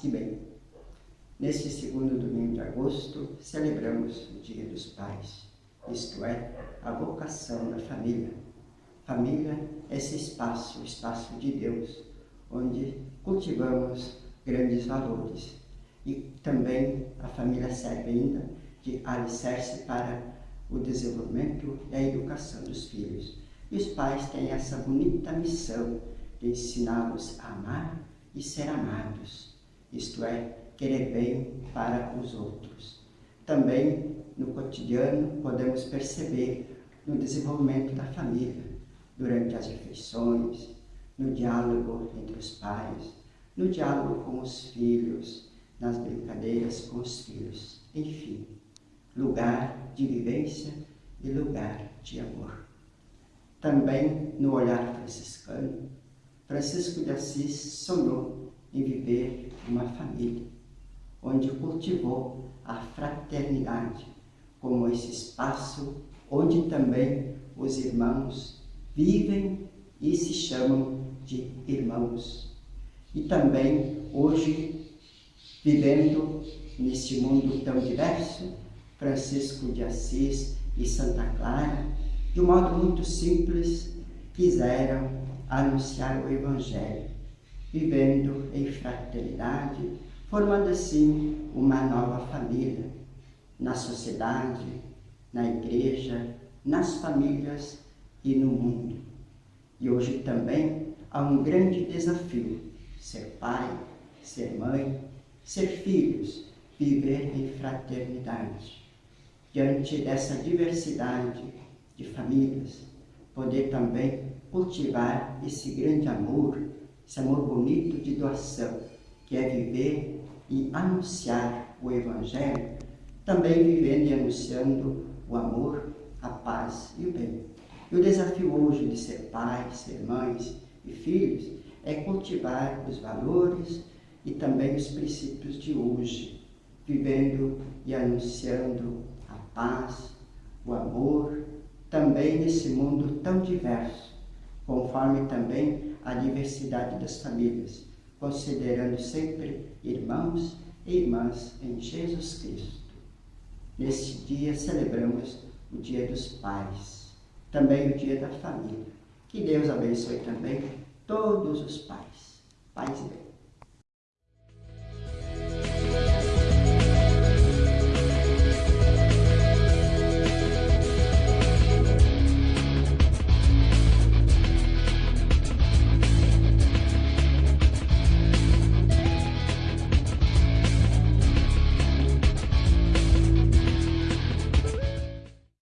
que bem! Neste segundo domingo de agosto, celebramos o Dia dos Pais, isto é, a vocação da família. Família é esse espaço, o espaço de Deus, onde cultivamos grandes valores. E também a família serve ainda de alicerce para o desenvolvimento e a educação dos filhos. E os pais têm essa bonita missão de ensiná-los a amar e ser amados, isto é, querer bem para os outros. Também, no cotidiano, podemos perceber no desenvolvimento da família, durante as refeições, no diálogo entre os pais, no diálogo com os filhos, nas brincadeiras com os filhos, enfim, lugar de vivência e lugar de amor. Também no olhar franciscano, Francisco de Assis sonhou em viver uma família, onde cultivou a fraternidade como esse espaço onde também os irmãos vivem e se chamam de irmãos. E também hoje, vivendo neste mundo tão diverso, Francisco de Assis e Santa Clara, de um modo muito simples, quiseram anunciar o Evangelho, vivendo em fraternidade, formando assim uma nova família, na sociedade, na igreja, nas famílias e no mundo. E hoje também há um grande desafio, ser pai, ser mãe, ser filhos, viver em fraternidade diante dessa diversidade de famílias, poder também cultivar esse grande amor, esse amor bonito de doação, que é viver e anunciar o Evangelho, também vivendo e anunciando o amor, a paz e o bem. E o desafio hoje de ser pais, ser mães e filhos é cultivar os valores e também os princípios de hoje, vivendo e anunciando paz, o amor, também nesse mundo tão diverso, conforme também a diversidade das famílias, considerando sempre irmãos e irmãs em Jesus Cristo. Neste dia celebramos o Dia dos Pais, também o Dia da Família. Que Deus abençoe também todos os pais, pais e